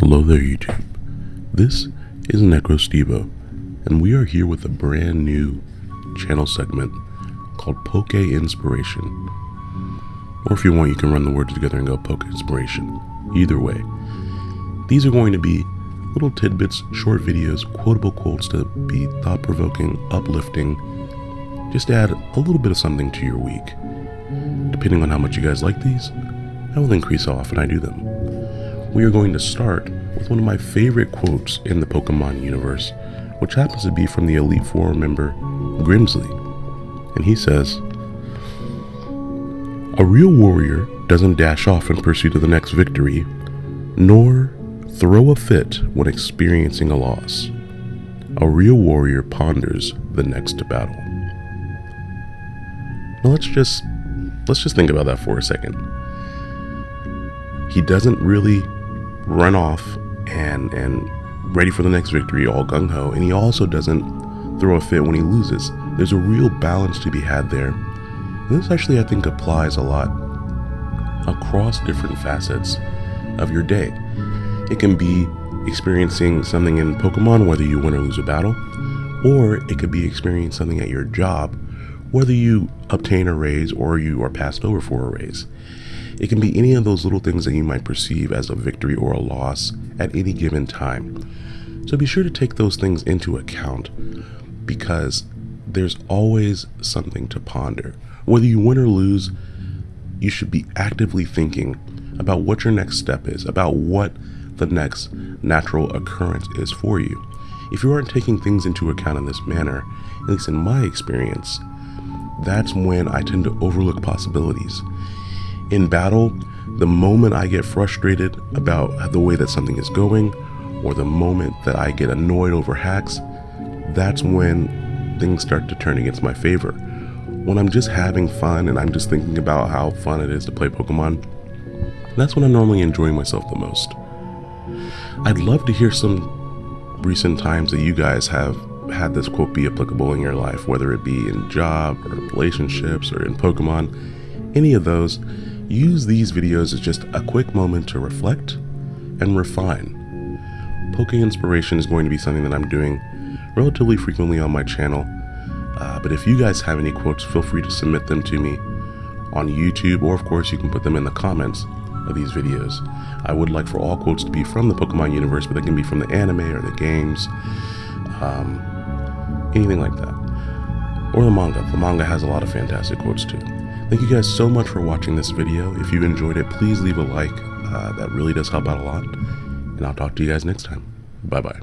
Hello there, YouTube. This is NecroStevo, and we are here with a brand new channel segment called Poke Inspiration. Or if you want, you can run the words together and go Poke Inspiration. Either way, these are going to be little tidbits, short videos, quotable quotes to be thought provoking, uplifting, just add a little bit of something to your week. Depending on how much you guys like these, I will increase how often I do them we are going to start with one of my favorite quotes in the Pokemon universe, which happens to be from the Elite Four member Grimsley. And he says, A real warrior doesn't dash off in pursuit of the next victory, nor throw a fit when experiencing a loss. A real warrior ponders the next battle. Now let's just let's just think about that for a second. He doesn't really run off and and ready for the next victory, all gung ho. And he also doesn't throw a fit when he loses. There's a real balance to be had there. And this actually, I think, applies a lot across different facets of your day. It can be experiencing something in Pokemon, whether you win or lose a battle, or it could be experiencing something at your job, whether you obtain a raise or you are passed over for a raise. It can be any of those little things that you might perceive as a victory or a loss at any given time. So be sure to take those things into account because there's always something to ponder. Whether you win or lose, you should be actively thinking about what your next step is, about what the next natural occurrence is for you. If you aren't taking things into account in this manner, at least in my experience, that's when I tend to overlook possibilities in battle, the moment I get frustrated about the way that something is going, or the moment that I get annoyed over hacks, that's when things start to turn against my favor. When I'm just having fun and I'm just thinking about how fun it is to play Pokemon, that's when I'm normally enjoying myself the most. I'd love to hear some recent times that you guys have had this quote be applicable in your life, whether it be in job or relationships or in Pokemon, any of those Use these videos as just a quick moment to reflect and refine. Poke Inspiration is going to be something that I'm doing relatively frequently on my channel, uh, but if you guys have any quotes, feel free to submit them to me on YouTube, or of course you can put them in the comments of these videos. I would like for all quotes to be from the Pokemon universe, but they can be from the anime or the games, um, anything like that. Or the manga. The manga has a lot of fantastic quotes too. Thank you guys so much for watching this video. If you enjoyed it, please leave a like. Uh, that really does help out a lot. And I'll talk to you guys next time. Bye-bye.